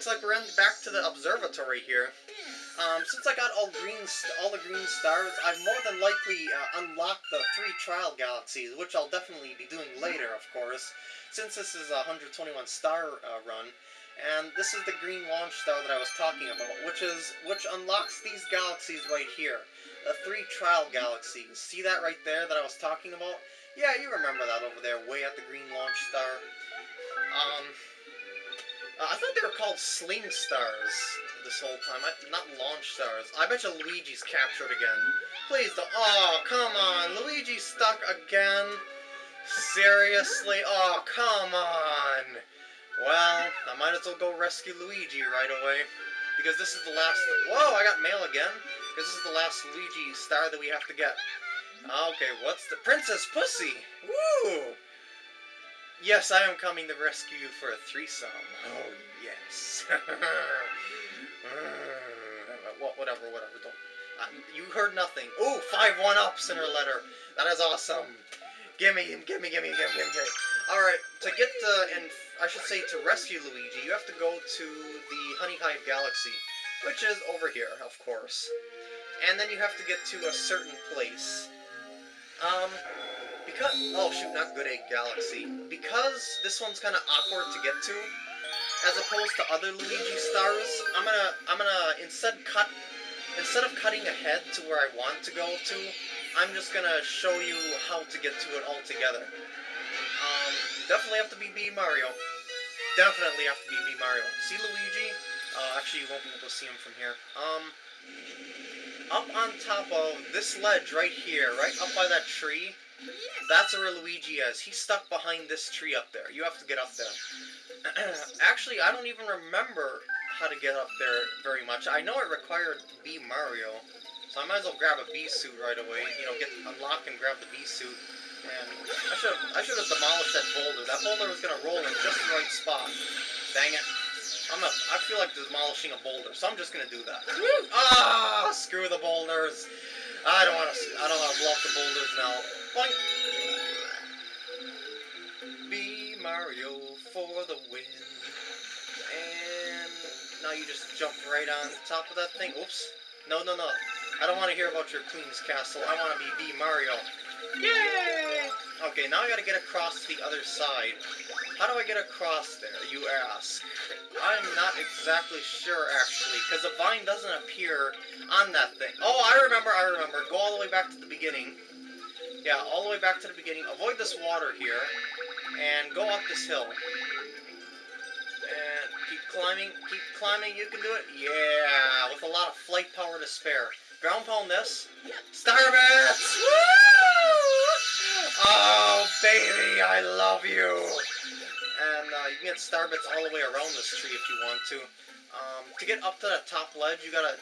looks like we're back to the observatory here. Um, since I got all green, all the green stars, I've more than likely uh, unlocked the three trial galaxies, which I'll definitely be doing later, of course, since this is a 121 star uh, run. And this is the green launch star that I was talking about, which is which unlocks these galaxies right here, the three trial galaxies. See that right there that I was talking about? Yeah, you remember that over there, way at the green launch star. Um, uh, I thought they were called Sling Stars this whole time. I, not Launch Stars. I bet you Luigi's captured again. Please don't. Oh, come on. Luigi's stuck again? Seriously? Oh, come on. Well, I might as well go rescue Luigi right away. Because this is the last... Whoa, I got mail again. Because this is the last Luigi star that we have to get. Okay, what's the... Princess Pussy! Woo! Yes, I am coming to rescue you for a threesome. Oh, yes. whatever, whatever. Don't. Uh, you heard nothing. Ooh, five one-ups in her letter. That is awesome. Gimme, gimme, gimme, gimme, gimme, gimme. Alright, to get to, and I should say to rescue Luigi, you have to go to the Honey Hive Galaxy, which is over here, of course. And then you have to get to a certain place. Um, because, oh shoot, not Good Egg Galaxy. Because this one's kind of awkward to get to, as opposed to other Luigi stars, I'm gonna, I'm gonna instead cut, instead of cutting ahead to where I want to go to, I'm just gonna show you how to get to it altogether. Um, definitely have to be Bee Mario. Definitely have to be Bee Mario. See Luigi? Uh, actually, you won't be able to see him from here. Um, up on top of this ledge right here, right up by that tree, that's where Luigi is. He's stuck behind this tree up there. You have to get up there. Actually, I don't even remember how to get up there very much. I know it required Bee Mario, so I might as well grab a Bee suit right away. You know, get unlock and grab the B suit. And I should have I should have demolished that boulder. That boulder was gonna roll in just the right spot. Dang it. I'm a, I feel like demolishing a boulder, so I'm just gonna do that. Ah, screw the boulders. I don't want to. I don't want to blow up the boulders now. Boink. Bee Mario for the win. And now you just jump right on top of that thing. Oops. No, no, no. I don't want to hear about your Queen's Castle. I want to be Bee Mario. Yay! Okay, now I gotta get across the other side. How do I get across there, you ask? I'm not exactly sure, actually, because the vine doesn't appear on that thing. Oh, I remember, I remember. Go all the way back to the beginning. Yeah, all the way back to the beginning. Avoid this water here, and go up this hill. And keep climbing, keep climbing, you can do it. Yeah, with a lot of flight power to spare. Ground pound this. Starbits! Woo! Oh, baby, I love you! and uh, you can get starbits all the way around this tree if you want to. Um, to get up to the top ledge, you gotta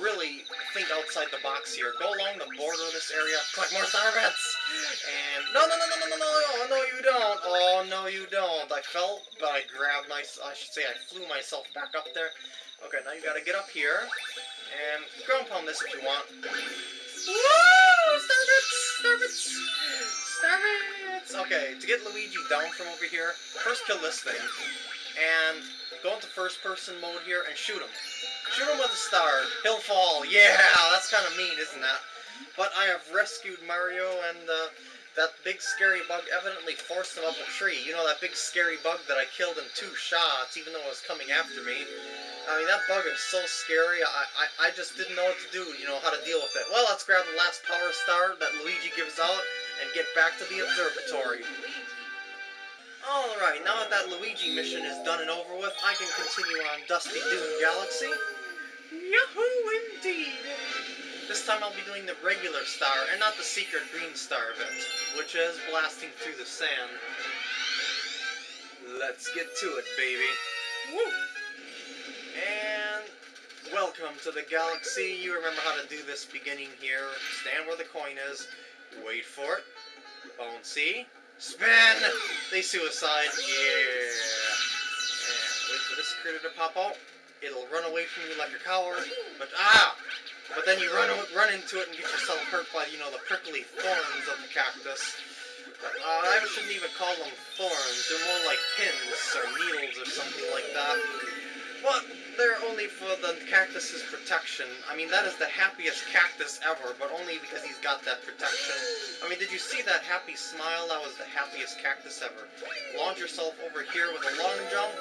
really think outside the box here. Go along the border of this area, collect more starbits! And, no, no, no, no, no, no, no, oh, no, you don't! Oh, no, you don't! I fell, but I grabbed my, I should say I flew myself back up there. Okay, now you gotta get up here, and ground pound this if you want. Woo! Okay, to get Luigi down from over here, first kill this thing, and go into first person mode here and shoot him. Shoot him with a star. He'll fall. Yeah, that's kind of mean, isn't that? But I have rescued Mario, and uh, that big scary bug evidently forced him up a tree. You know, that big scary bug that I killed in two shots, even though it was coming after me. I mean, that bug is so scary, I, I, I just didn't know what to do, you know, how to deal with it. Well, let's grab the last power star that Luigi gives out, and get back to the observatory. Alright, now that that Luigi mission is done and over with, I can continue on Dusty Dune Galaxy. Yahoo indeed! Time I'll be doing the regular star, and not the secret green star event, which is blasting through the sand. Let's get to it, baby. Woo! And welcome to the galaxy. You remember how to do this beginning here. Stand where the coin is. Wait for it. Bouncy. Spin! They suicide. Yeah. And wait for this critter to pop out. It'll run away from you like a coward. But, ah! But then you run run into it and get yourself hurt by, you know, the prickly thorns of the cactus. Uh, I shouldn't even call them thorns. They're more like pins or needles or something like that. But they're only for the cactus's protection. I mean, that is the happiest cactus ever, but only because he's got that protection. I mean, did you see that happy smile? That was the happiest cactus ever. Launch yourself over here with a long jump,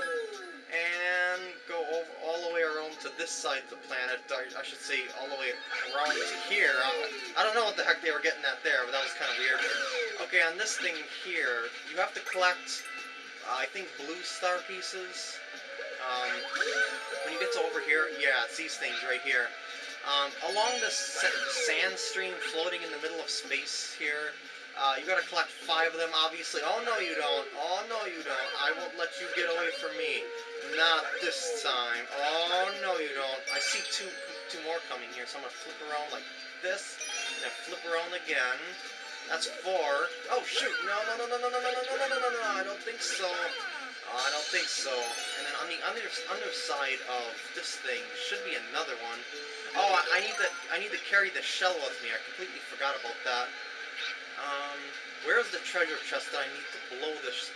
and go over all the way around to this side of the planet. I, I should say all the way around to here. I, I, don't know what the heck they were getting at there, but that was kind of weird. Okay, on this thing here, you have to collect, uh, I think, blue star pieces. Um, when you get to over here, yeah, it's these things right here. Um, along the sand stream floating in the middle of space here, uh, you gotta collect five of them, obviously. Oh, no, you don't. Oh, no, you don't. I won't let you get away from me. Not this time. Oh, no, you don't. I see two two more coming here, so I'm gonna flip around like this, and then flip around again. That's four. Oh, shoot. No, no, no, no, no, no, no, no, no, no, no, no, I don't think so. Oh, I don't think so. And then on the under, underside of this thing should be another one. Oh, I, I need to I need to carry the shell with me. I completely forgot about that. Um, where's the treasure chest that I need to blow the sh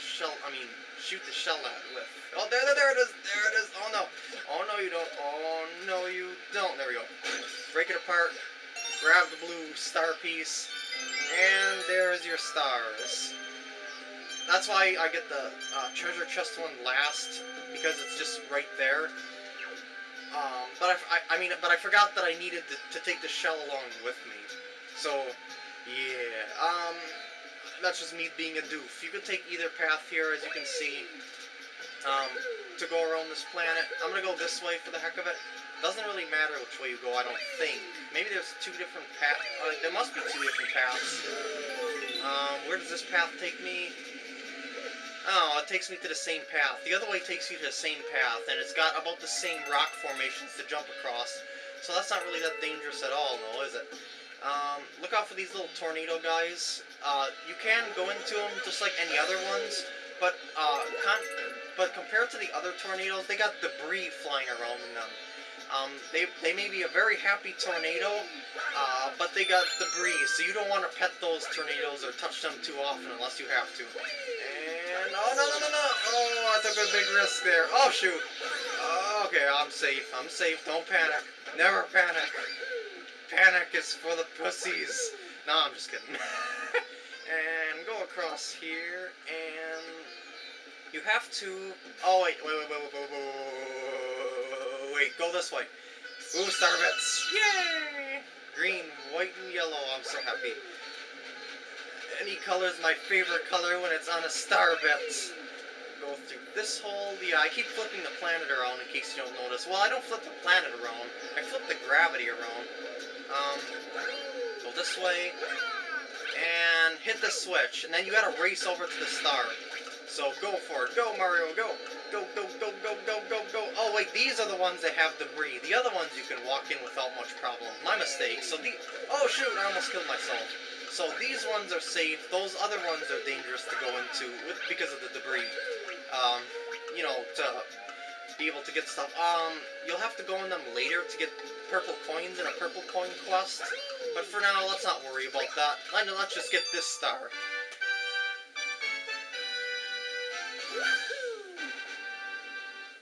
shell? I mean, shoot the shell at with. Oh, there, there, there it is. There it is. Oh no. Oh no, you don't. Oh no, you don't. There we go. Break it apart. Grab the blue star piece. And there's your stars. That's why I get the uh, treasure chest one last, because it's just right there. Um, but I, I, I, mean, but I forgot that I needed to, to, take the shell along with me. So, yeah. Um, that's just me being a doof. You can take either path here, as you can see, um, to go around this planet. I'm gonna go this way for the heck of it. Doesn't really matter which way you go, I don't think. Maybe there's two different paths. Uh, there must be two different paths. Um, where does this path take me? Oh, it takes me to the same path. The other way takes you to the same path, and it's got about the same rock formations to jump across. So that's not really that dangerous at all, no, is it? Um, look out for these little tornado guys. Uh, you can go into them just like any other ones, but uh, but compared to the other tornadoes, they got debris flying around in them. Um, they, they may be a very happy tornado, uh, but they got debris, so you don't want to pet those tornadoes or touch them too often unless you have to. And, oh, no, no, no, no! Oh, I took a big risk there. Oh, shoot! Okay, I'm safe. I'm safe. Don't panic. Never panic panic is for the pussies. No, I'm just kidding. and go across here, and you have to. Oh wait, wait, wait, wait, wait, wait, wait, wait. go this way. Ooh, starbits! Yay! Green, white, and yellow. I'm so happy. Any color is my favorite color when it's on a starbit. Go through this hole. Yeah, I keep flipping the planet around in case you don't notice. Well, I don't flip the planet around. I flip the gravity around. Um, go this way. And hit the switch. And then you gotta race over to the star. So go for it. Go, Mario, go. Go, go, go, go, go, go, go. Oh, wait, these are the ones that have debris. The other ones you can walk in without much problem. My mistake. So the... Oh, shoot, I almost killed myself. So these ones are safe. Those other ones are dangerous to go into with, because of the debris. Um, you know, to be able to get stuff. Um, you'll have to go in them later to get purple coins in a purple coin quest. But for now, let's not worry about that. Let's just get this star.